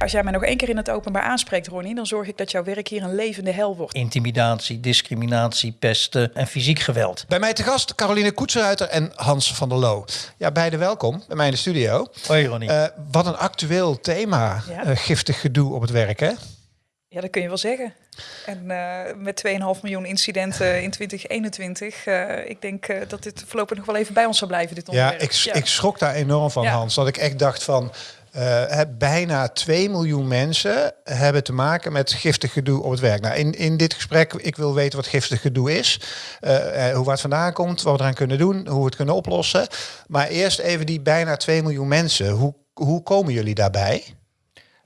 Als jij mij nog één keer in het openbaar aanspreekt, Ronnie, dan zorg ik dat jouw werk hier een levende hel wordt. Intimidatie, discriminatie, pesten en fysiek geweld. Bij mij te gast Caroline Koetsenruiter en Hans van der Loo. Ja, beide welkom bij mij in de studio. Hoi Ronnie. Uh, wat een actueel thema, Ja. uh, giftig gedoe op het werk, hè? Ja, dat kun je wel zeggen. En uh, met 2,5 miljoen incidenten in 2021, uh, ik denk uh, dat dit voorlopig nog wel even bij ons zal blijven, dit onderwerp. Ja, ik, ja. ik schrok daar enorm van, ja. Hans. Dat ik echt dacht van, uh, bijna 2 miljoen mensen hebben te maken met giftig gedoe op het werk. Nou, in, in dit gesprek, ik wil weten wat giftig gedoe is, uh, hoe waar het vandaan komt, wat we eraan kunnen doen, hoe we het kunnen oplossen. Maar eerst even die bijna 2 miljoen mensen. Hoe, hoe komen jullie daarbij?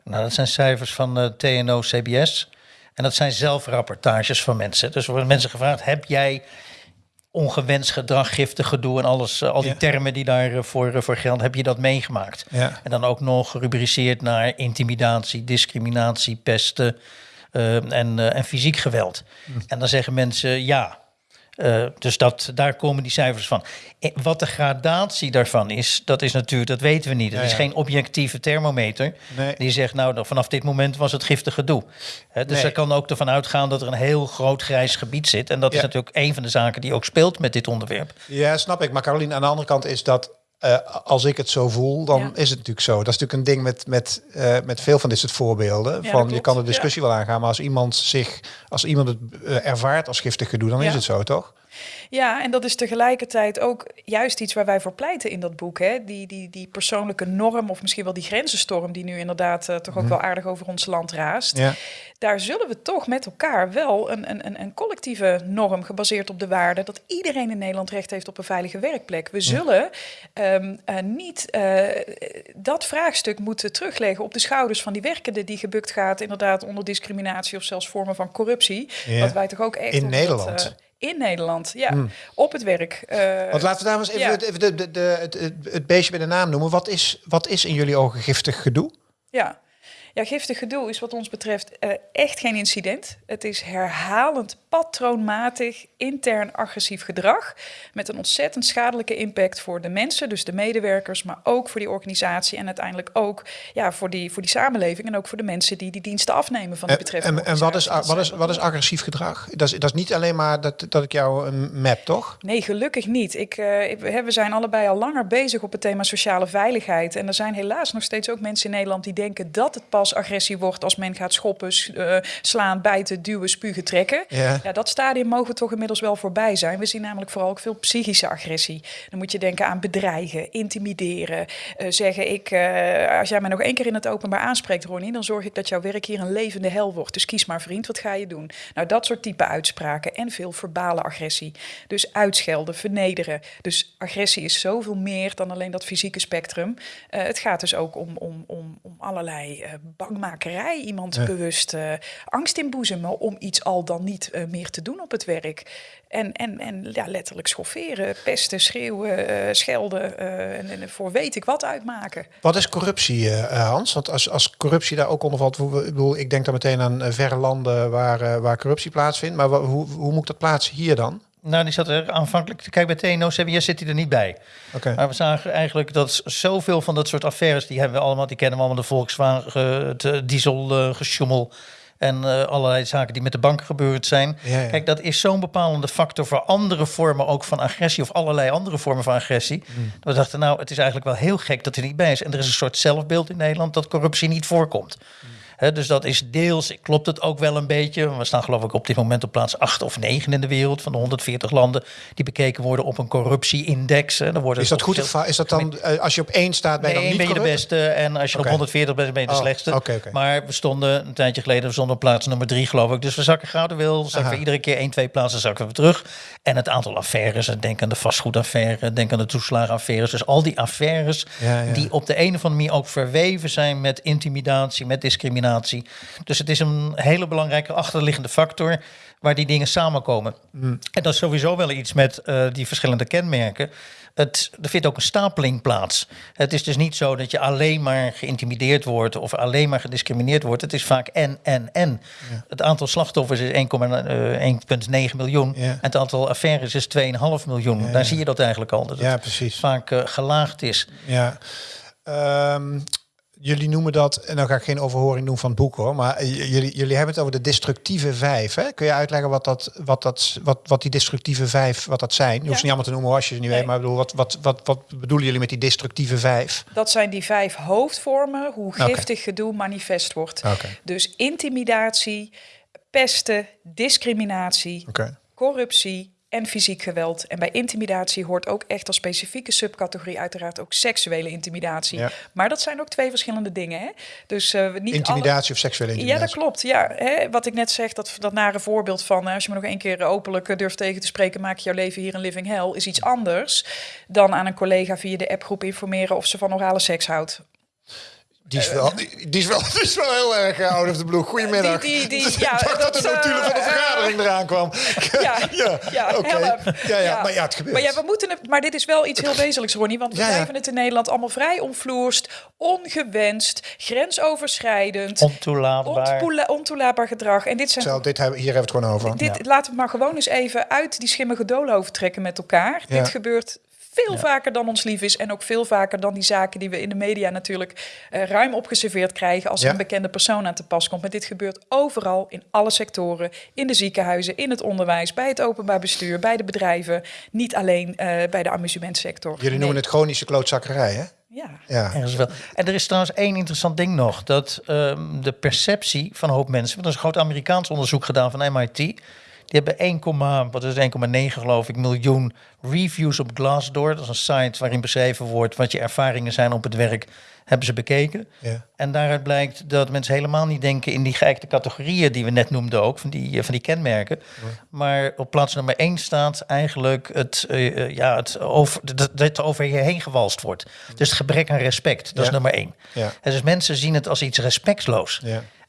Nou, dat zijn cijfers van TNO-CBS. En dat zijn zelfrapportages van mensen. Dus er worden mensen gevraagd, heb jij ongewenst gedrag, giftig gedoe en alles, uh, al die ja. termen die daarvoor uh, voor gelden, heb je dat meegemaakt? Ja. En dan ook nog gerubriceerd naar intimidatie, discriminatie, pesten uh, en, en fysiek geweld. Hm. En dan zeggen mensen ja. Uh, dus dat, daar komen die cijfers van. En wat de gradatie daarvan is, dat is natuurlijk, dat weten we niet. Het Ja, is geen objectieve thermometer Nee. die zegt, nou, vanaf dit moment was het giftig gedoe. Hè, dus Nee. er kan ook ervan uitgaan dat er een heel groot grijs gebied zit. En dat is natuurlijk een van de zaken die ook speelt met dit onderwerp. Ja, snap ik. Maar Caroline, aan de andere kant is dat eh, als ik het zo voel, dan Ja. is het natuurlijk zo. Dat is natuurlijk een ding met, met, eh, met veel van dit soort voorbeelden. van je kan de discussie wel aangaan, maar als iemand zich, als iemand het eh, ervaart als giftig gedoe, dan is het zo, toch? Ja, en dat is tegelijkertijd ook juist iets waar wij voor pleiten in dat boek. Hè? Die, die, die persoonlijke norm, of misschien wel die grenzenstorm, die nu inderdaad toch ook wel aardig over ons land raast. Ja. Daar zullen we toch met elkaar wel een, een, een, collectieve norm gebaseerd op de waarde dat iedereen in Nederland recht heeft op een veilige werkplek. We zullen ehm, eh, niet eh, dat vraagstuk moeten terugleggen op de schouders van die werkende die gebukt gaat, inderdaad onder discriminatie of zelfs vormen van corruptie. Ja. Wat wij toch ook echt In Nederland? Dat, eh, in Nederland, ja. Op het werk. Want laten we daar eens even, ja. even de, de, het, het beestje bij de naam noemen. Wat is, wat is in jullie ogen giftig gedoe? Ja. Ja, giftig gedoe is wat ons betreft eh, echt geen incident. Het is herhalend, patroonmatig, intern agressief gedrag. Met een ontzettend schadelijke impact voor de mensen, dus de medewerkers, maar ook voor die organisatie en uiteindelijk ook ja, voor, die, voor die samenleving en ook voor de mensen die die diensten afnemen van die En, betreffende en, en wat, is, wat, is, wat is agressief gedrag? Dat is, dat is niet alleen maar dat, dat ik jou een map, toch? Nee, gelukkig niet. Ik, eh, ik- we zijn allebei al langer bezig op het thema sociale veiligheid. En er zijn helaas nog steeds ook mensen in Nederland die denken dat het pas agressie wordt als men gaat schoppen, eh, slaan, bijten, duwen, spugen, trekken. Ja. Ja, dat stadium mogen we toch inmiddels wel voorbij zijn. We zien namelijk vooral ook veel psychische agressie. Dan moet je denken aan bedreigen, intimideren. eh, zeggen ik, eh, als jij mij nog één keer in het openbaar aanspreekt, Ronnie, dan zorg ik dat jouw werk hier een levende hel wordt. Dus kies maar vriend, wat ga je doen? Nou, dat soort type uitspraken en veel verbale agressie. Dus uitschelden, vernederen. Dus agressie is zoveel meer dan alleen dat fysieke spectrum. Het gaat dus ook om, om, om, om allerlei bangmakerij. Iemand Ja. bewust eh, angst inboezemen om iets al dan niet eh, meer te doen op het werk. En, en, en ja, letterlijk schofferen, pesten, schreeuwen, eh, schelden en, en voor weet ik wat uitmaken. Wat is corruptie, Hans? Want als, als corruptie daar ook onder valt, ik, bedoel, ik denk dan meteen aan verre landen waar, waar corruptie plaatsvindt. Maar hoe, hoe moet ik dat plaatsen hier dan? Nou, die zat er aanvankelijk, kijk bij TNO, CBS zit hij er niet bij. Oké. Maar we zagen eigenlijk dat zoveel van dat soort affaires, die hebben we allemaal, die kennen we allemaal, de Volkswagen, het eh, diesel eh, en eh, allerlei zaken die met de banken gebeurd zijn. Ja, ja. Kijk, dat is zo'n bepalende factor voor andere vormen ook van agressie of allerlei andere vormen van agressie. Hmm. We dachten, nou, het is eigenlijk wel heel gek dat hij niet bij is. En er is een soort zelfbeeld in Nederland dat corruptie niet voorkomt. Hmm. Dus dat is deels, klopt het ook wel een beetje. We staan geloof ik op dit moment op plaats 8 of 9 in de wereld van de 140 landen die bekeken worden op een corruptieindex. Hè. Dan worden Is dat goed veel- Is dat dan, eh, als je op één staat, ben je Nee, dan ben niet je de beste en als je op 140 bent, ben je de Oh, slechtste. Maar we stonden een tijdje geleden we stonden op plaats nummer drie, geloof ik. Dus we zakken gradueel, zakken Aha. we iedere keer één, twee plaatsen zakken we terug. En het aantal affaires, denk aan de vastgoedaffaire, denk aan de toeslagenaffaires. Dus al die affaires Ja, ja. die op de een of andere manier ook verweven zijn met intimidatie, met discriminatie. Dus het is een hele belangrijke achterliggende factor waar die dingen samenkomen. Mm. En dat is sowieso wel iets met eh, die verschillende kenmerken. Het, er vindt ook een stapeling plaats. Het is dus niet zo dat je alleen maar geïntimideerd wordt of alleen maar gediscrimineerd wordt. Het is vaak en, en, en. Het aantal slachtoffers is 1,9 miljoen. Ja. En het aantal affaires is 2,5 miljoen. Daar zie je dat eigenlijk al. Dat Ja, het precies. vaak eh, gelaagd is. Ja. Ehm, jullie noemen dat, en dan ga ik geen overhoring doen van het boek hoor, maar jullie, jullie hebben het over de destructieve vijf. Hè? Kun je uitleggen wat, dat, wat, dat, wat, wat die destructieve vijf, wat dat zijn? Je hoeft ze niet allemaal te noemen als je ze niet weet, maar bedoel, wat, wat, wat, wat bedoelen jullie met die destructieve vijf? Dat zijn die vijf hoofdvormen, hoe giftig gedoe manifest wordt. Dus intimidatie, pesten, discriminatie, corruptie, en fysiek geweld. En bij intimidatie hoort ook echt als specifieke subcategorie uiteraard ook seksuele intimidatie. Maar dat zijn ook twee verschillende dingen. Hè? Dus uh, niet intimidatie of seksuele intimidatie. Ja, dat klopt. Ja, hè? wat ik net zeg, dat, dat nare voorbeeld van eh, als je me nog één keer openlijk eh, durft tegen te spreken, maak je jouw leven hier een living hell, is iets anders dan aan een collega via de appgroep informeren of ze van orale seks houdt. Die is, wel, die, die, is wel, die is wel heel erg uh, out of the blue. Goedemiddag. Die, die, die, ja, dat, dat de natuurlijk van de vergadering eraan kwam. Ja, ja, ja, okay. ja, ja, maar ja, het gebeurt. Maar, ja, we moeten het, maar dit is wel iets heel wezenlijks, Ronnie. Want we blijven het in Nederland allemaal vrij onvloerst, ongewenst, grensoverschrijdend. Ontoelaatbaar. ontoelaatbaar gedrag. En dit zijn... Zo, dit hebben, hier hebben we het gewoon over. Dit, Laten we maar gewoon eens even uit die schimmige doolhoven trekken met elkaar. Dit gebeurt veel vaker dan ons lief is. En ook veel vaker dan die zaken die we in de media natuurlijk uh, ruim opgeserveerd krijgen als een bekende persoon aan te pas komt. Maar dit gebeurt overal, in alle sectoren, in de ziekenhuizen, in het onderwijs, bij het openbaar bestuur, bij de bedrijven. Niet alleen uh, bij de amusementsector. Jullie noemen het chronische klootzakkerij, hè? Ja. ja. Wel. En er is trouwens één interessant ding nog. Dat um, de perceptie van een hoop mensen... Want er is een groot Amerikaans onderzoek gedaan van MIT... Die hebben 1, wat is 1,9 geloof ik miljoen reviews op Glassdoor. Dat is een site waarin beschreven wordt wat je ervaringen zijn op het werk. Hebben ze bekeken. Ja. En daaruit blijkt dat mensen helemaal niet denken in die geëikte categorieën die we net noemden ook, van die, van die kenmerken. Maar op plaats nummer 1 staat eigenlijk het, uh, ja, het over, dat, het over je heen gewalst wordt. Dus het gebrek aan respect. Dat is nummer 1. Ja. En dus mensen zien het als iets respectloos.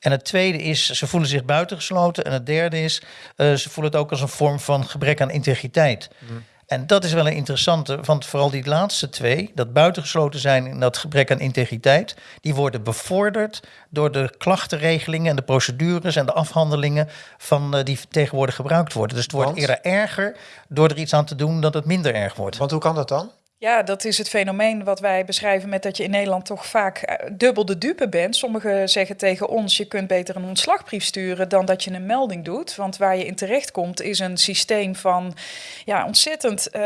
En het tweede is, ze voelen zich buitengesloten. En het derde is, uh, ze voelen het ook als een vorm van gebrek aan integriteit. Mm. En dat is wel een interessante, want vooral die laatste twee, dat buitengesloten zijn en dat gebrek aan integriteit, die worden bevorderd door de klachtenregelingen en de procedures en de afhandelingen van uh, die tegenwoordig gebruikt worden. Dus het wordt eerder erger door er iets aan te doen dat het minder erg wordt. Want hoe kan dat dan? Ja, dat is het fenomeen wat wij beschrijven met dat je in Nederland toch vaak eh, dubbel de dupe bent. Sommigen zeggen tegen ons, je kunt beter een ontslagbrief sturen dan dat je een melding doet. Want waar je in terecht komt is een systeem van ja, ontzettend uh,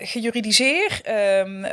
gejuridiseerd, um, uh,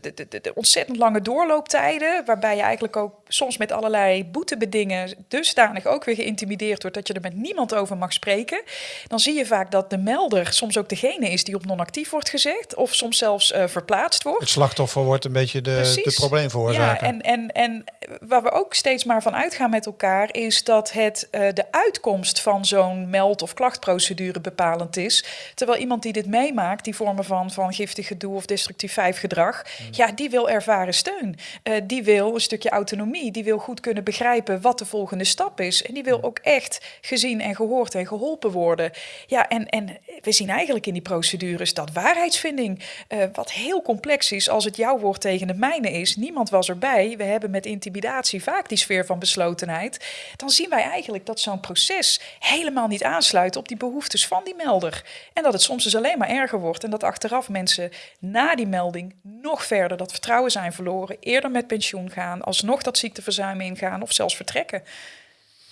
de, de, de, ontzettend lange doorlooptijden, waarbij je eigenlijk ook soms met allerlei boetebedingen dusdanig ook weer geïntimideerd wordt dat je er met niemand over mag spreken. Dan zie je vaak dat de melder soms ook degene is die op non-actief wordt gezegd of soms zelfs uh, verplaatst wordt. Het slachtoffer wordt een beetje de, de probleemveroorzaker. Ja, en, en, en waar we ook steeds maar van uitgaan met elkaar is dat het uh, de uitkomst van zo'n meld- of klachtprocedure bepalend is. Terwijl iemand die dit meemaakt, die vormen van, van giftig gedoe of destructief vijf gedrag, mm. ja, die wil ervaren steun. Uh, die wil een stukje autonomie. Die wil goed kunnen begrijpen wat de volgende stap is. En die wil mm. ook echt gezien en gehoord en geholpen worden. Ja, en, en we zien eigenlijk in die procedures dat waarheidsvinding, uh, wat heel complex is als het jouw woord tegen de mijne is. Niemand was erbij. We hebben met intimidatie vaak die sfeer van beslotenheid. Dan zien wij eigenlijk dat zo'n proces helemaal niet aansluit op die behoeftes van die melder. En dat het soms dus alleen maar erger wordt. En dat achteraf mensen na die melding nog verder dat vertrouwen zijn verloren. Eerder met pensioen gaan, alsnog dat ziekteverzuim ingaan of zelfs vertrekken.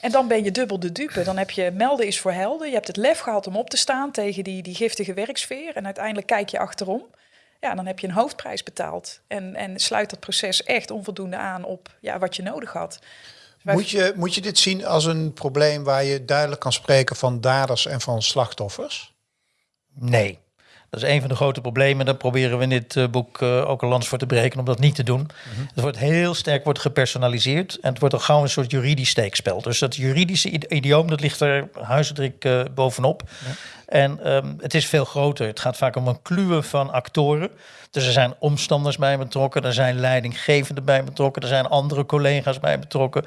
En dan ben je dubbel de dupe. Dan heb je melden is voor helden. Je hebt het lef gehad om op te staan tegen die, die giftige werksfeer. En uiteindelijk kijk je achterom ja, dan heb je een hoofdprijs betaald. En, en sluit dat proces echt onvoldoende aan op ja, wat je nodig had. Moet je, moet je dit zien als een probleem waar je duidelijk kan spreken van daders en van slachtoffers? Nee. Dat is een van de grote problemen. Daar proberen we in dit uh, boek uh, ook een lans voor te breken om dat niet te doen. Mm -hmm. Het wordt heel sterk wordt gepersonaliseerd en het wordt al gauw een soort juridisch steekspel. Dus dat juridische idioom dat ligt er huisdruk uh, bovenop. Ja. En um, het is veel groter. Het gaat vaak om een kluwe van actoren. Dus er zijn omstanders bij betrokken, er zijn leidinggevenden bij betrokken, er zijn andere collega's bij betrokken.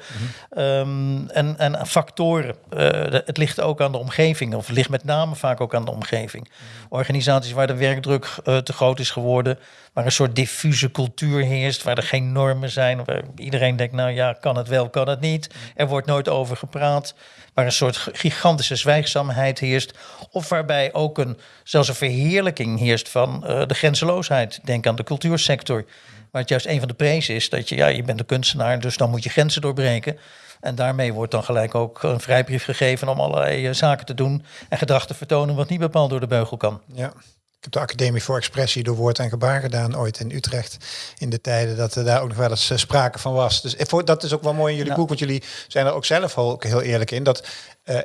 Um, en, en factoren. Uh, het ligt ook aan de omgeving, of ligt met name vaak ook aan de omgeving. Organisaties waar de werkdruk uh, te groot is geworden, waar een soort diffuse cultuur heerst, waar er geen normen zijn, waar iedereen denkt, nou ja, kan het wel, kan het niet. Er wordt nooit over gepraat, waar een soort gigantische zwijgzaamheid heerst, of waarbij ook een, zelfs een verheerlijking heerst van uh, de grenzeloosheid. Denk aan de cultuursector. Waar het juist een van de prezen is dat je, ja, je bent een kunstenaar, dus dan moet je grenzen doorbreken. En daarmee wordt dan gelijk ook een vrijbrief gegeven om allerlei eh, zaken te doen en gedrag te vertonen wat niet bepaald door de beugel kan. Ja. Ik heb de Academie voor Expressie door woord en gebaar gedaan ooit in Utrecht. In de tijden dat er daar ook nog wel eens eh, sprake van was. Dus voor, dat is ook wel mooi in jullie boek, want jullie zijn er ook zelf ook heel eerlijk in. Dat uh,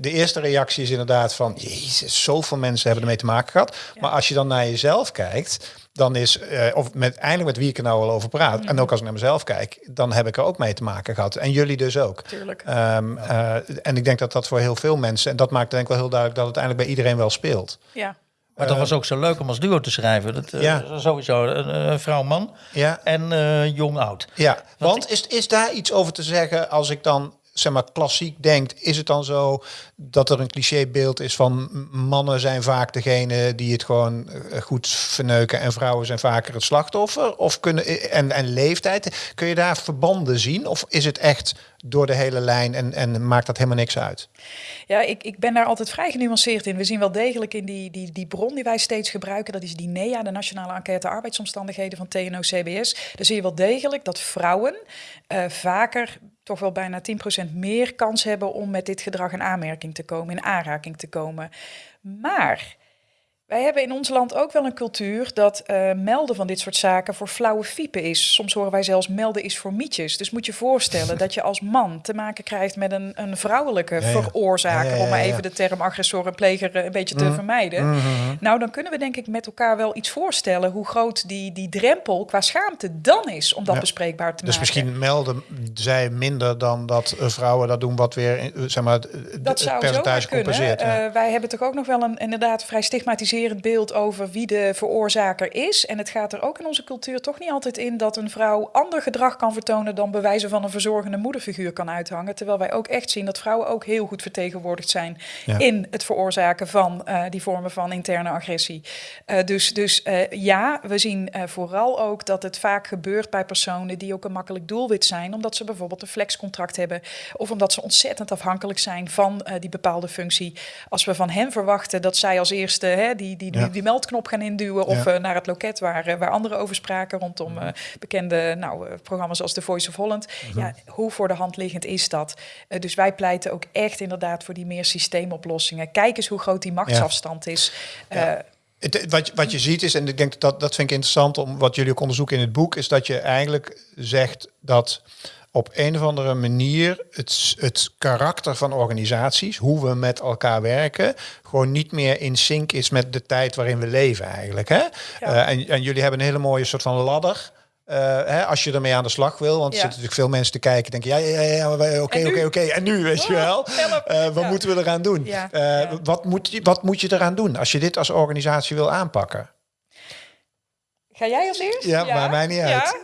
de eerste reactie is inderdaad van, jezus, zoveel mensen hebben ermee te maken gehad. Maar als je dan naar jezelf kijkt, dan is, uh, of met, eindelijk met wie ik er nou al over praat, en ook als ik naar mezelf kijk, dan heb ik er ook mee te maken gehad. En jullie dus ook. Tuurlijk. Um, uh, en ik denk dat dat voor heel veel mensen, en dat maakt denk ik wel heel duidelijk dat het uiteindelijk bij iedereen wel speelt. Ja. Maar dat was ook zo leuk om als duo te schrijven. Dat, uh, ja. Sowieso een vrouw-man ja. en jong-oud. Ja, want is, is daar iets over te zeggen als ik dan zeg maar klassiek denkt, is het dan zo dat er een clichébeeld is van mannen zijn vaak degene die het gewoon goed verneuken en vrouwen zijn vaker het slachtoffer? Of kunnen en, en leeftijd, kun je daar verbanden zien? Of is het echt door de hele lijn en, en maakt dat helemaal niks uit? Ja, ik, ik ben daar altijd vrij genuanceerd in. We zien wel degelijk in die, die, die bron die wij steeds gebruiken, dat is die NEA, de Nationale Enquête Arbeidsomstandigheden van TNO-CBS. Daar zie je wel degelijk dat vrouwen uh, vaker toch wel bijna 10% meer kans hebben om met dit gedrag in aanmerking te komen, in aanraking te komen. Maar wij hebben in ons land ook wel een cultuur dat uh, melden van dit soort zaken voor flauwe fiepen is. Soms horen wij zelfs melden is voor mietjes. Dus moet je voorstellen dat je als man te maken krijgt met een, een vrouwelijke ja, ja. veroorzaker, ja, om maar even de term agressor en pleger een beetje te mm. vermijden. Mm -hmm. Nou, dan kunnen we denk ik met elkaar wel iets voorstellen hoe groot die, die drempel qua schaamte dan is om dat bespreekbaar te dus maken. Dus misschien melden zij minder dan dat vrouwen dat doen, wat weer zeg maar, dat zou percentage compenseert. Uh, wij hebben toch ook nog wel een inderdaad vrij stigmatiserend beeld over wie de veroorzaker is. En het gaat er ook in onze cultuur toch niet altijd in dat een vrouw ander gedrag kan vertonen dan bewijzen van een verzorgende moederfiguur kan uithangen. Terwijl wij ook echt zien dat vrouwen ook heel goed vertegenwoordigd zijn ja. in het veroorzaken van uh, die vormen van interne agressie. Uh, dus dus uh, ja, we zien vooral ook dat het vaak gebeurt bij personen die ook een makkelijk doelwit zijn, omdat ze bijvoorbeeld een flexcontract hebben of omdat ze ontzettend afhankelijk zijn van die bepaalde functie. Als we van hen verwachten dat zij als eerste hè, die die, die, die meldknop gaan induwen of uh, naar het loket waar, uh, waar anderen over spraken rondom uh, bekende nou, programma's als The Voice of Holland. Mhm. Ja, hoe voor de hand liggend is dat? dus wij pleiten ook echt inderdaad voor die meer systeemoplossingen. Kijk eens hoe groot die machtsafstand ja. Het, wat, wat je ziet is, en ik denk dat dat vind ik interessant om wat jullie ook onderzoeken in het boek, is dat je eigenlijk zegt dat op een of andere manier het, het karakter van organisaties, hoe we met elkaar werken, gewoon niet meer in sync is met de tijd waarin we leven eigenlijk. Hè? Ja. Uh, en, en jullie hebben een hele mooie soort van ladder. Uh, hè, als je ermee aan de slag wil, want er zitten natuurlijk veel mensen te kijken, denken ja, ja, ja, oké, oké, oké, en nu, weet je wel. Uh, wat Ja. moeten we eraan doen? Ja. Uh, Ja. Wat, moet je, wat moet je eraan doen als je dit als organisatie wil aanpakken? Ga jij als eerst? Ja, maakt mij niet uit.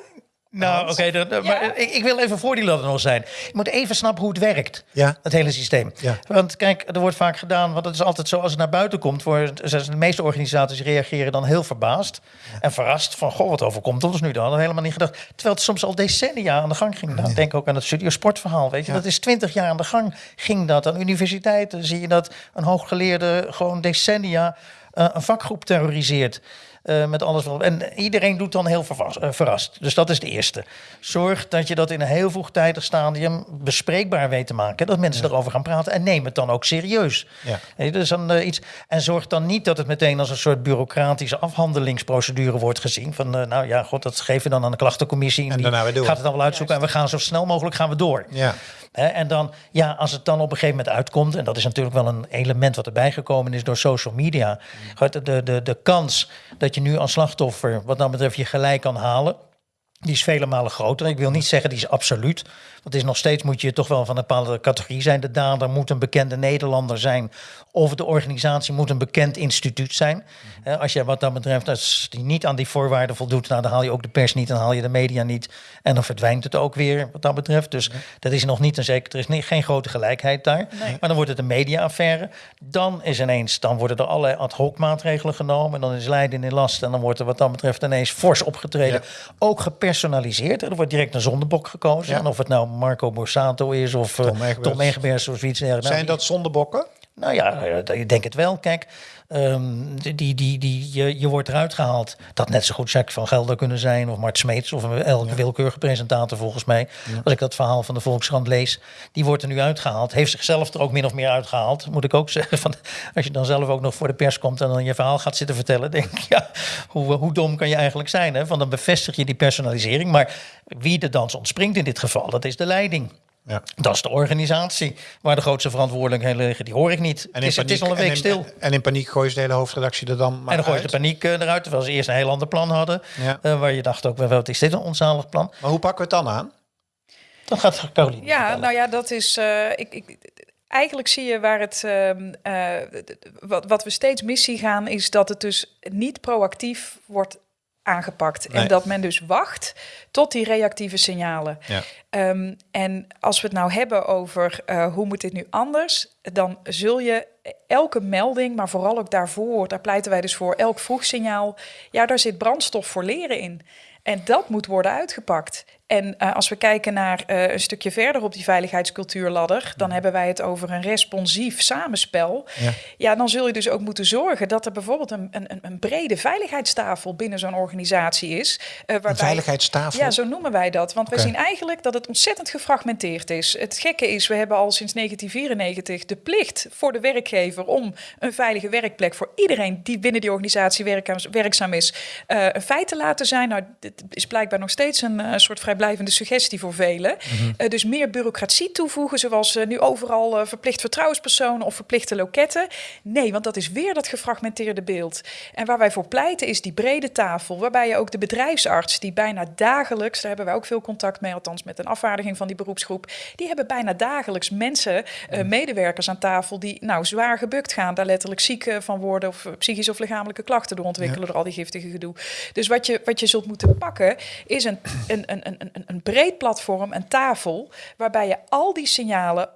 Nou, oké, dan- dan- maar ik, ik wil even voor die ladder nog zijn. Je moet even snappen hoe het werkt, Ja. het hele systeem. Ja. Want kijk, er wordt vaak gedaan, want het is altijd zo als het naar buiten komt, wordt, de meeste organisaties reageren dan heel verbaasd en verrast van, goh, wat overkomt ons nu dan? Dat hadden we helemaal niet gedacht. Terwijl het soms al decennia aan de gang ging. Nou, Denk ook aan het studio sportverhaal, weet je. Ja. Dat is twintig jaar aan de gang ging dat. Aan universiteiten zie je dat een hooggeleerde gewoon decennia eh, een vakgroep terroriseert. Eh, met alles wat. En iedereen doet dan heel vervas- eh, verrast. Dus dat is het eerste. Zorg dat je dat in een heel vroegtijdig stadium bespreekbaar weet te maken. Dat mensen erover gaan praten. En neem het dan ook serieus. Ja. Je, dus dan, eh, iets, en zorg dan niet dat het meteen als een soort bureaucratische afhandelingsprocedure wordt gezien. Van eh, nou ja, god, dat geven we dan aan de klachtencommissie. En, En die daarna weer door. gaat het dan wel uitzoeken. En we gaan zo snel mogelijk gaan we door. Ja. Hè, en dan, ja, als het dan op een gegeven moment uitkomt, en dat is natuurlijk wel een element wat erbij gekomen is door social media. Goed, De, de, de, de kans dat je nu als slachtoffer, wat dat betreft, je gelijk kan halen. Die is vele malen groter. Ik wil niet zeggen die is absoluut. Want is nog steeds moet je toch wel van een bepaalde categorie zijn. De dader moet een bekende Nederlander zijn. Of de organisatie moet een bekend instituut zijn. Hè, als je wat dat betreft, als die niet aan die voorwaarden voldoet, nou, dan haal je ook de pers niet, dan haal je de media niet. En dan verdwijnt het ook weer wat dat betreft. Dus dat is nog niet een zeker. Er is niet, geen grote gelijkheid daar. Nee. Maar dan wordt het een mediaaffaire. Dan is ineens, dan worden er allerlei ad hoc maatregelen genomen. En dan is Leiden in last. En dan wordt er wat dat betreft ineens fors opgetreden. Ook gepersonaliseerd. Er wordt direct een zondebok gekozen. Ja. En of het nou Marco Borsato is of eh, Tom. Tom Egbers of iets dergelijks. Zijn dat zondebokken? Nou ja, ik denk het wel. Kijk, Um, die, die, die, je, je wordt eruit gehaald. Dat net zo goed Jack van Gelder kunnen zijn of Mart Smeets of elke ja. willekeurige presentator volgens mij. Als ik dat verhaal van de Volkskrant lees, die wordt er nu uitgehaald. Heeft zichzelf er ook min of meer uitgehaald, moet ik ook zeggen. Van, als je dan zelf ook nog voor de pers komt en dan je verhaal gaat zitten vertellen, denk ik, ja, hoe, hoe dom kan je eigenlijk zijn? Hè? Van dan bevestig je die personalisering. Maar wie de dans ontspringt in dit geval, dat is de leiding. Ja. Dat is de organisatie waar de grootste verantwoordelijkheden liggen. Die hoor ik niet. En het, is, paniek, het is al een week en stil. En in paniek gooi je de hele hoofdredactie er dan maar En dan gooi je de paniek uh, eruit, terwijl ze eerst een heel ander plan hadden. Ja. Uh, waar je dacht ook, wat is dit een onzalig plan? Maar hoe pakken we het dan aan? Dan gaat Caroline. Ja, vertellen. nou ja, dat is... Uh, ik, ik, eigenlijk zie je waar het... Uh, wat, wat we steeds mis zien gaan, is dat het dus niet proactief wordt aangepakt. En dat men dus wacht tot die reactieve signalen. Ja. Um, en als we het nou hebben over uh, hoe moet dit nu anders, dan zul je elke melding, maar vooral ook daarvoor, daar pleiten wij dus voor, elk vroegsignaal, ja, daar zit brandstof voor leren in. En dat moet worden uitgepakt. En uh, als we kijken naar uh, een stukje verder op die veiligheidscultuurladder, dan hebben wij het over een responsief samenspel. Ja. ja, dan zul je dus ook moeten zorgen dat er bijvoorbeeld een, een, een brede veiligheidstafel binnen zo'n organisatie is. Uh, waarbij, een veiligheidstafel? Ja, zo noemen wij dat. Want we zien eigenlijk dat het ontzettend gefragmenteerd is. Het gekke is, we hebben al sinds 1994 de plicht voor de werkgever om een veilige werkplek voor iedereen die binnen die organisatie werkzaam is, een feit te laten zijn. Nou, dit is blijkbaar nog steeds een soort vrij blijvende suggestie voor velen. Mm dus meer bureaucratie toevoegen, zoals uh, nu overal uh, verplicht vertrouwenspersonen of verplichte loketten. Nee, want dat is weer dat gefragmenteerde beeld. En waar wij voor pleiten is die brede tafel, waarbij je ook de bedrijfsarts, die bijna dagelijks, daar hebben wij ook veel contact mee, althans met een afvaardiging van die beroepsgroep, die hebben bijna dagelijks mensen, mhm. medewerkers aan tafel, die nou zwaar gebukt gaan, daar letterlijk ziek van worden of psychische of lichamelijke klachten door ontwikkelen door al die giftige gedoe. Dus wat je, wat je zult moeten pakken, is een, een, een, een een, breed platform, een tafel, waarbij je al die signalen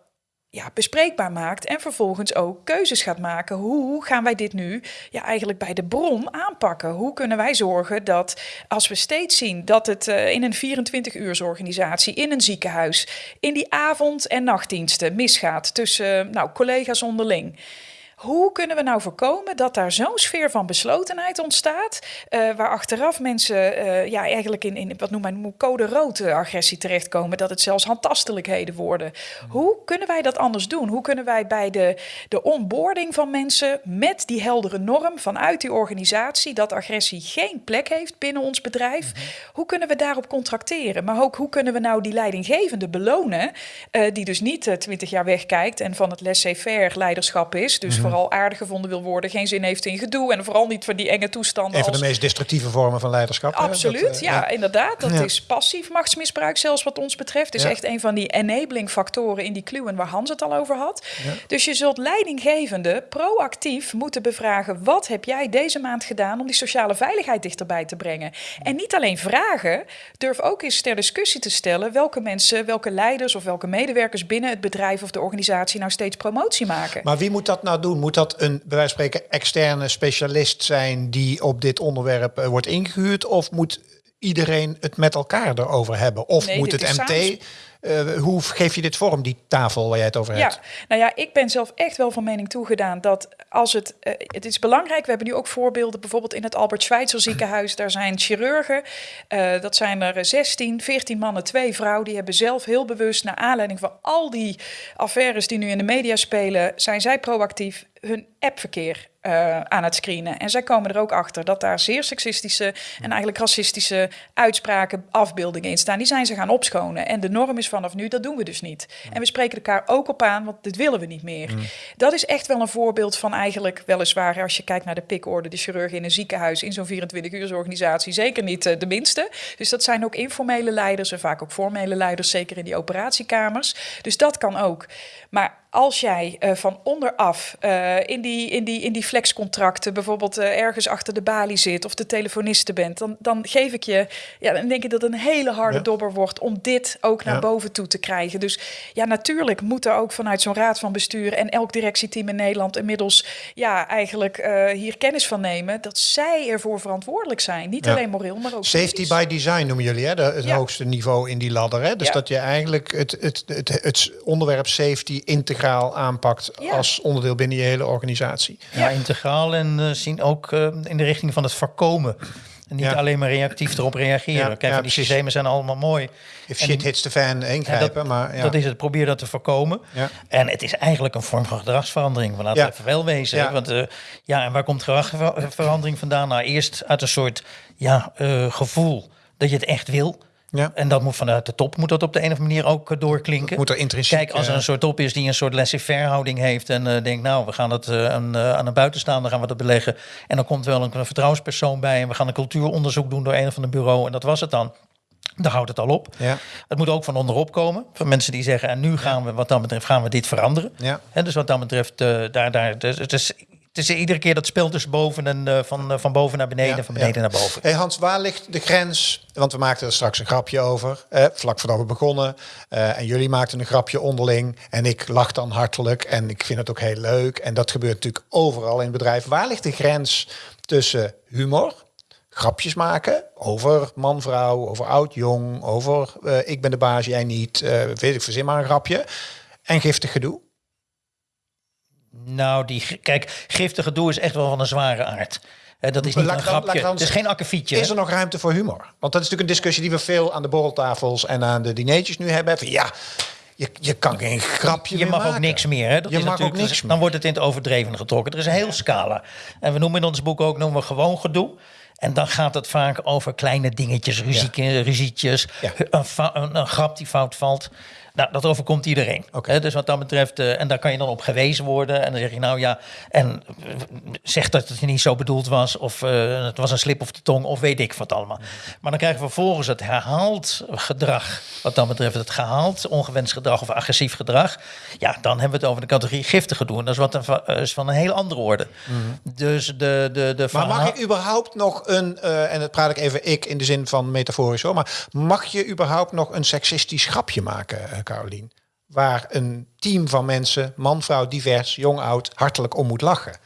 ja, bespreekbaar maakt en vervolgens ook keuzes gaat maken. Hoe gaan wij dit nu ja, eigenlijk bij de bron aanpakken? Hoe kunnen wij zorgen dat als we steeds zien dat het uh, in een 24-uursorganisatie, in een ziekenhuis, in die avond- en nachtdiensten misgaat tussen nou, collega's onderling hoe kunnen we nou voorkomen dat daar zo'n sfeer van beslotenheid ontstaat, uh, waar achteraf mensen uh, ja, eigenlijk in, in wat noem maar code rood agressie terechtkomen, dat het zelfs handtastelijkheden worden. Hoe kunnen wij dat anders doen? Hoe kunnen wij bij de, de onboarding van mensen met die heldere norm vanuit die organisatie dat agressie geen plek heeft binnen ons bedrijf, mhm. hoe kunnen we daarop contracteren? Maar ook hoe kunnen we nou die leidinggevende belonen, uh, die dus niet twintig jaar wegkijkt en van het laissez-faire leiderschap is, dus mhm vooral aardig gevonden wil worden, geen zin heeft in gedoe en vooral niet van die enge toestanden. Een van de meest destructieve vormen van leiderschap. Absoluut, dat, ja, ja, inderdaad. Dat is passief machtsmisbruik, zelfs wat ons betreft. is echt een van die enabling factoren in die kluwen waar Hans het al over had. Dus je zult leidinggevende proactief moeten bevragen: wat heb jij deze maand gedaan om die sociale veiligheid dichterbij te brengen? En niet alleen vragen, durf ook eens ter discussie te stellen welke mensen, welke leiders of welke medewerkers binnen het bedrijf of de organisatie nou steeds promotie maken. Maar wie moet dat nou doen? Moet dat een, bij wijze van spreken, externe specialist zijn die op dit onderwerp uh, wordt ingehuurd? Of moet iedereen het met elkaar erover hebben? Of moet het MT... Uh, hoe geef je dit vorm, die tafel waar jij het over hebt? Ja, nou ja, ik ben zelf echt wel van mening toegedaan dat als het... Uh, het is belangrijk, we hebben nu ook voorbeelden, bijvoorbeeld in het Albert Schweitzer ziekenhuis. Daar zijn chirurgen, uh, dat zijn er 16, 14 mannen, twee vrouwen. Die hebben zelf heel bewust, naar aanleiding van al die affaires die nu in de media spelen... zijn zij proactief hun appverkeer uh, aan het screenen. En zij komen er ook achter dat daar zeer seksistische en eigenlijk racistische uitspraken, afbeeldingen in staan. Die zijn ze gaan opschonen. En de norm is vanaf nu, dat doen we dus niet. En we spreken elkaar ook op aan, want dit willen we niet meer. Mm. Dat is echt wel een voorbeeld van eigenlijk, weliswaar, als je kijkt naar de pikorde, de chirurg in een ziekenhuis, in zo'n 24-uursorganisatie, zeker niet uh, de minste. Dus dat zijn ook informele leiders en vaak ook formele leiders, zeker in die operatiekamers. Dus dat kan ook. Maar als jij uh, van onderaf uh, in, die, in, die, in die flexcontracten bijvoorbeeld uh, ergens achter de balie zit of de telefoniste bent, dan, dan geef ik je, ja, dan denk ik dat het een hele harde ja. dobber wordt om dit ook naar ja. boven toe te krijgen. Dus ja, natuurlijk moet er ook vanuit zo'n raad van bestuur en elk directieteam in Nederland inmiddels ja, eigenlijk hier kennis van nemen dat zij ervoor verantwoordelijk zijn. Niet ja. alleen moreel, maar ook. Safety by design noemen jullie, hè? De, het hoogste niveau in die ladder. Hè? Dus dat je eigenlijk het, het, het, het onderwerp safety integreert integraal aanpakt Ja. als onderdeel binnen je hele organisatie. Ja, integraal en eh, zien ook eh, in de richting van het voorkomen. En niet Ja. alleen maar reactief erop reageren. Ja, Kijk, ja, die precies. systemen zijn allemaal mooi. If En shit die- hits the fan, ingrijpen. dat, maar ja. dat is het. Probeer dat te voorkomen. Ja. En het is eigenlijk een vorm van gedragsverandering. We laten even wel wezen. Want, eh, ja, en waar komt gedragsverandering vandaan? Nou, eerst uit een soort ja, eh, gevoel dat je het echt wil. Ja. En dat moet vanuit de top moet dat op de een of andere manier ook eh, doorklinken. Moet er intrinsiek, Kijk, als er een soort top is die een soort laissez-faire houding heeft en eh, denkt, nou, we gaan het eh, aan, aan een buitenstaander gaan we dat beleggen. En dan komt wel een, een vertrouwenspersoon bij en we gaan een cultuuronderzoek doen door een of ander bureau en dat was het dan. Daar houdt het al op. Ja. Het moet ook van onderop komen. Van mensen die zeggen, en nu gaan we, wat dat betreft, gaan we dit veranderen. Ja. Dus wat dat betreft, daar, daar, dus, het, is, het is iedere keer dat spel tussen boven en eh, van, eh, van boven naar beneden, Ja, van beneden ja. naar boven. Hey Hans, waar ligt de grens? Want we maakten er straks een grapje over, eh, vlak voordat we begonnen. Eh, en jullie maakten een grapje onderling. En ik lach dan hartelijk. En ik vind het ook heel leuk. En dat gebeurt natuurlijk overal in het bedrijf. Waar ligt de grens tussen humor, grapjes maken over man-vrouw, over oud-jong, over eh, ik ben de baas, jij niet, weet ik, verzin maar een grapje. En giftig gedoe? Nou, die, kijk, giftige doel is echt wel van een zware aard. Dat is niet Laat een dan- grapje. dan Het is geen akkefietje. Is er nog ruimte voor humor? Want dat is natuurlijk een discussie die we veel aan de borreltafels en aan de dineetjes nu hebben. Van ja, je, je kan geen grapje Je mag ook niks meer. Hè? Dat Je is mag ook niks Dan meer. wordt het in het overdreven getrokken. Er is een heel scala. En we noemen in ons boek ook noemen we gewoon gedoe. En dan gaat het vaak over kleine dingetjes, ruzie, ruzietjes, Ja. een, fa- een, een grap die fout valt. Nou, dat overkomt iedereen. Hè, dus wat dat betreft, eh, en daar kan je dan op gewezen worden. En dan zeg je nou ja, en eh, zeg dat het niet zo bedoeld was. Of eh, het was een slip of de tong, of weet ik wat allemaal. Maar dan krijgen we vervolgens het herhaald gedrag. Wat dan betreft het gehaald ongewenst gedrag of agressief gedrag. Ja, dan hebben we het over de categorie giftig gedoe. En dat is, wat een, eh, is van een heel andere orde. Dus de, de, de Maar mag je überhaupt nog een, eh, en dat praat ik even ik in de zin van metaforisch hoor, maar mag je überhaupt nog een seksistisch grapje maken, eh, Carolien? Waar een team van mensen, man, vrouw, divers, jong, oud, hartelijk om moet lachen.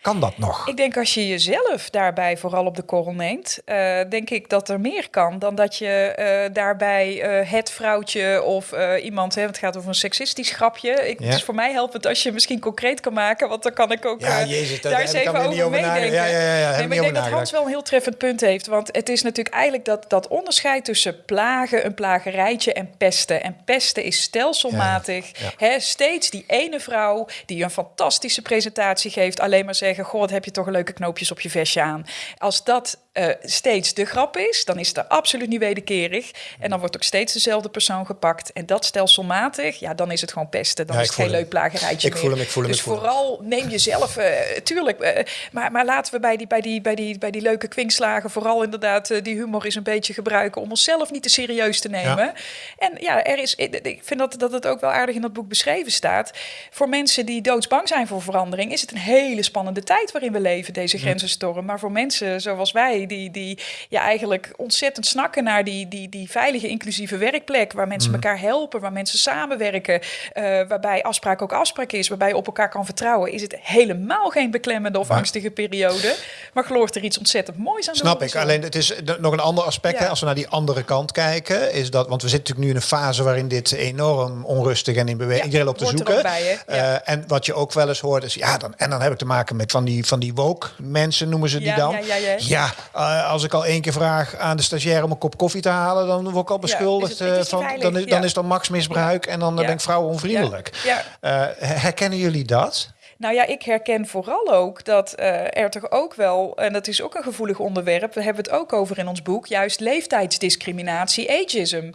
Kan dat nog? Ik denk als je jezelf daarbij vooral op de korrel neemt, eh, denk ik dat er meer kan dan dat je eh, daarbij eh, het vrouwtje of iemand, hè, want het gaat over een seksistisch grapje. Ik, Ja. Het is voor mij helpend als je misschien concreet kan maken, want dan kan ik ook Ja, jezus, daar eens even over over meedenken. Ja, ja, ja, nee, maar ik denk dat Hans wel een heel treffend punt heeft, want het is natuurlijk eigenlijk dat, dat onderscheid tussen plagen, een plagerijtje en pesten. En pesten is stelselmatig. Hè, steeds die ene vrouw die een fantastische presentatie geeft, alleen maar zeggen: Goh, wat heb je toch leuke knoopjes op je vestje aan. Als dat eh, steeds de grap is, dan is het er absoluut niet wederkerig. En dan wordt ook steeds dezelfde persoon gepakt. En dat stelselmatig, ja, dan is het gewoon pesten. Dan Ja, is het geen leuk plagerijtje Ik meer. voel hem, ik voel hem, Dus ik voel hem. vooral neem jezelf, eh, tuurlijk. eh, maar, maar laten we bij die, bij, die, bij, die, bij die leuke kwinkslagen vooral inderdaad die humor eens een beetje gebruiken om onszelf niet te serieus te nemen. En ja, er is, ik ik vind dat, dat het ook wel aardig in dat boek beschreven staat. Voor mensen die doodsbang zijn voor verandering, is het een hele spannende tijd waarin we leven, deze grenzenstorm. Maar voor mensen zoals wij, die, die ja, eigenlijk ontzettend snakken naar die, die, die veilige, inclusieve werkplek, waar mensen elkaar helpen, waar mensen samenwerken, eh, waarbij afspraak ook afspraak is, waarbij je op elkaar kan vertrouwen, is het helemaal geen beklemmende of angstige periode. Maar gelooft er iets ontzettend moois aan Snap ik. Alleen het is nog een ander aspect. Ja. Hè, als we naar die andere kant kijken, is dat. Want we zitten natuurlijk nu in een fase waarin dit enorm onrustig en in beweging. Ja, iedereen loopt te zoeken. bij? Ja. Eh, en wat je ook wel eens hoort, is ja, dan, en dan heb ik te maken met van die, van die woke mensen, noemen ze die Ja, dan. ja, ja, ja. eh, als ik al één keer vraag aan de stagiair om een kop koffie te halen, dan word ik al beschuldigd is het- is eh, van. Dan is, dan ja. is machtsmisbruik en dan Ja. ben ik vrouwen onvriendelijk. Ja, Eh, herkennen jullie dat? Nou ja, ik herken vooral ook dat er toch ook wel, en dat is ook een gevoelig onderwerp, we hebben het ook over in ons boek, juist leeftijdsdiscriminatie, ageism.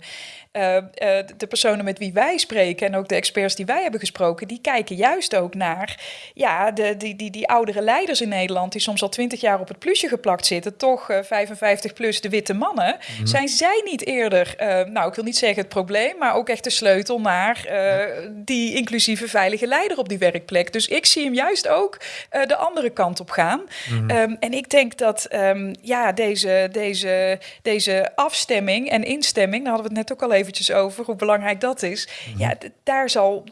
Eh, eh, de personen met wie wij spreken en ook de experts die wij hebben gesproken, die kijken juist ook naar ja, de, die, die, die oudere leiders in Nederland, die soms al twintig jaar op het plusje geplakt zitten, toch eh, 55 plus de witte mannen. Zijn zij niet eerder, eh, nou ik wil niet zeggen het probleem, maar ook echt de sleutel naar eh, die inclusieve veilige leider op die werkplek. Dus ik zie hem juist ook eh, de andere kant op gaan. Ehm, en ik denk dat ehm, ja, deze, deze, deze afstemming en instemming, daar hadden we het net ook al even eventjes over, hoe belangrijk dat is. Mhm. Ja, daar zal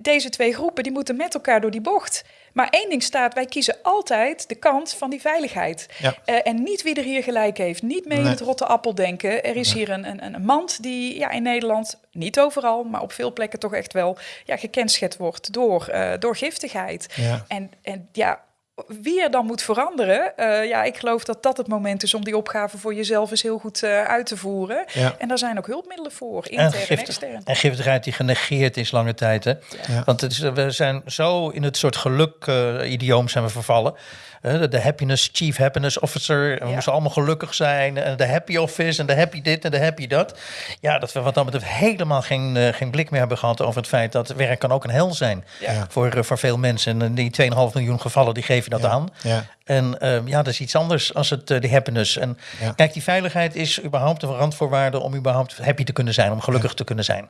deze twee groepen die moeten met elkaar door die bocht. Maar één ding staat, wij kiezen altijd de kant van die veiligheid. Ja. Uh, en niet wie er hier gelijk heeft. Niet mee in het rotte appel denken. Er is hier een, een, een mand die ja, in Nederland, niet overal, maar op veel plekken toch echt wel ja, gekenschet wordt door, uh, door giftigheid. Ja. En, en ja, wie er dan moet veranderen, uh, ja, ik geloof dat dat het moment is om die opgave voor jezelf eens heel goed uh, uit te voeren. Ja. En daar zijn ook hulpmiddelen voor, intern en, giftig, en extern. En giftigheid die genegeerd is lange tijd. Hè? Ja. Want het is, we zijn zo in het soort geluk-idioom zijn we vervallen. De happiness, chief happiness officer. En we Ja. moesten allemaal gelukkig zijn. En de happy office en de happy dit en de happy dat. Ja, dat we wat dat betreft helemaal geen, uh, geen blik meer hebben gehad over het feit dat werk kan ook een hel zijn. Ja. Voor, uh, voor veel mensen. En die 2,5 miljoen gevallen, die geven dat Ja. aan. Ja. En uh, ja, dat is iets anders als het uh, de happiness. En Ja. kijk, die veiligheid is überhaupt een randvoorwaarde om überhaupt happy te kunnen zijn, om gelukkig ja. te kunnen zijn.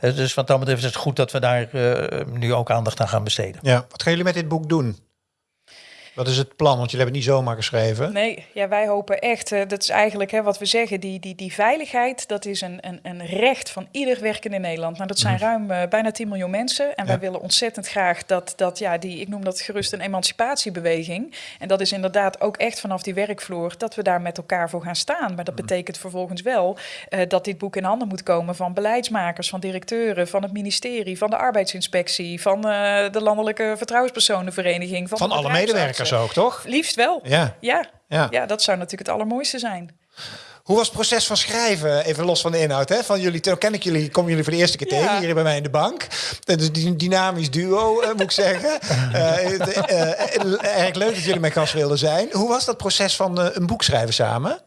Dus wat dat betreft is het goed dat we daar nu ook aandacht aan gaan besteden. Ja, wat gaan jullie met dit boek doen? Wat is het plan? Want jullie hebben het niet zomaar geschreven. Nee, ja, wij hopen echt, uh, dat is eigenlijk hè, wat we zeggen, die, die, die veiligheid, dat is een, een, een recht van ieder werkende in Nederland. Nou, dat zijn ruim uh, bijna 10 miljoen mensen. En ja. wij willen ontzettend graag dat, dat, ja, die, ik noem dat gerust een emancipatiebeweging. En dat is inderdaad ook echt vanaf die werkvloer, dat we daar met elkaar voor gaan staan. Maar dat betekent vervolgens wel uh, dat dit boek in handen moet komen van beleidsmakers, van directeuren, van het ministerie, van de arbeidsinspectie, van de landelijke vertrouwenspersonenvereniging. Van, van alle medewerkers ook, toch? Liefst wel. Ja. Ja. Ja. ja, dat zou natuurlijk het allermooiste zijn. Hoe was het proces van schrijven, even los van de inhoud, hè? Van jullie, toen ken ik jullie, kom jullie voor de eerste keer Ja. tegen hier bij mij in de bank. Dus die dynamisch duo, uh, moet ik zeggen. Uh, erg leuk dat jullie mijn gast wilden zijn. Hoe was dat proces van een boek schrijven samen?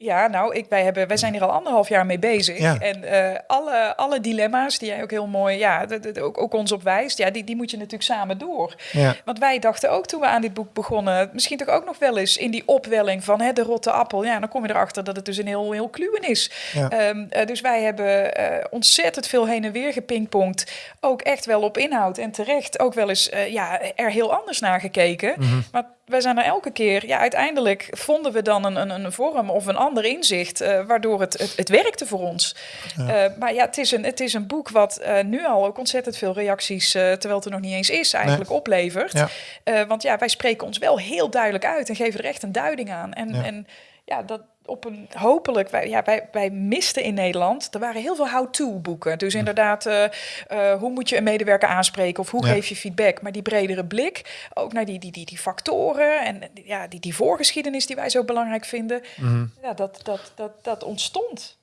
Ja, nou, ik, wij, hebben, wij zijn hier al anderhalf jaar mee bezig. Ja. En uh, alle, alle dilemma's die jij ook heel mooi, ja, ook, ook ons op wijst, ja, die, die moet je natuurlijk samen door. Ja. Want wij dachten ook toen we aan dit boek begonnen, misschien toch ook nog wel eens in die opwelling van hè, de rotte appel. Ja, dan kom je erachter dat het dus een heel, heel kluwen is. Ja. Um, uh, dus wij hebben uh, ontzettend veel heen en weer gepingpongd. Ook echt wel op inhoud en terecht ook wel eens ja, er heel anders naar gekeken. Mhm. Maar wij zijn er elke keer, ja, uiteindelijk vonden we dan een, een, een vorm of een ander inzicht, uh, waardoor het, het, het werkte voor ons. Ja. Uh, maar ja, het is een, het is een boek wat uh, nu al ook ontzettend veel reacties, terwijl het er nog niet eens is, eigenlijk nee. oplevert. Ja. want ja, wij spreken ons wel heel duidelijk uit en geven er echt een duiding aan. En ja, en, ja dat op een hopelijk, wij, ja, wij, wij misten in Nederland, er waren heel veel how-to boeken. Dus inderdaad, uh, uh, hoe moet je een medewerker aanspreken of hoe ja. geef je feedback? Maar die bredere blik, ook naar die, die, die, die factoren en ja, die, die voorgeschiedenis die wij zo belangrijk vinden, mm -hmm. ja, dat, dat, dat, dat ontstond.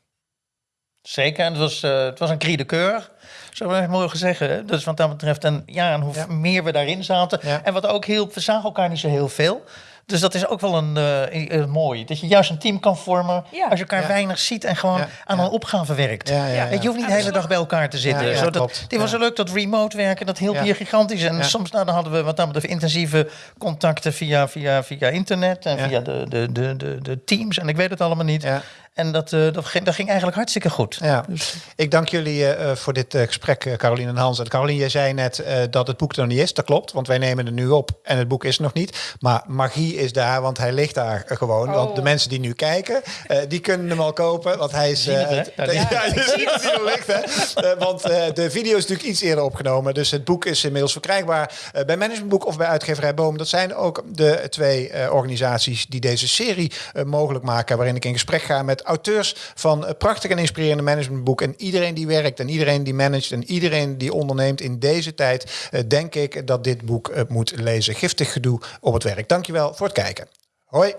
Zeker, en het was, uh, het was een cri de coeur, zo we mogen zeggen. Dus wat dat betreft, en, ja, en hoe ja. meer we daarin zaten. Ja. En wat ook hielp, we zagen elkaar niet zo heel veel. Dus dat is ook wel een uh, uh, mooi. Dat je juist een team kan vormen ja. als je elkaar ja. weinig ziet en gewoon ja. aan een opgave werkt. Weet, je hoeft niet de hele dag bij elkaar te zitten. Zodat, dit was zo leuk dat remote werken, dat hielp hier gigantisch. En soms nou, dan hadden we wat dan betreft intensieve contacten via, via, via internet en via de, de, de, de, de teams. En ik weet het allemaal niet. En dat, uh, dat, ging, dat ging eigenlijk hartstikke goed. Ja. Dus. Ik dank jullie uh, voor dit uh, gesprek, Caroline en Hans. En Caroline, jij zei net dat het boek er nog niet is. Dat klopt, want wij nemen het nu op en het boek is er nog niet. Maar magie is daar, want hij ligt daar gewoon. Oh. Want de mensen die nu kijken, die kunnen hem al kopen. Want hij is... Het, ja, ja, je ziet het hier ligt, hè. want de video is natuurlijk iets eerder opgenomen. Dus het boek is inmiddels verkrijgbaar bij Managementboek of bij uitgeverij Boom. Dat zijn ook de twee organisaties die deze serie mogelijk maken. Waarin ik in gesprek ga met auteurs van prachtig en inspirerende managementboek. En iedereen die werkt en iedereen die managt en iedereen die onderneemt in deze tijd, uh, denk ik dat dit boek uh, moet lezen. Giftig gedoe op het werk. Dankjewel voor het kijken. Hoi.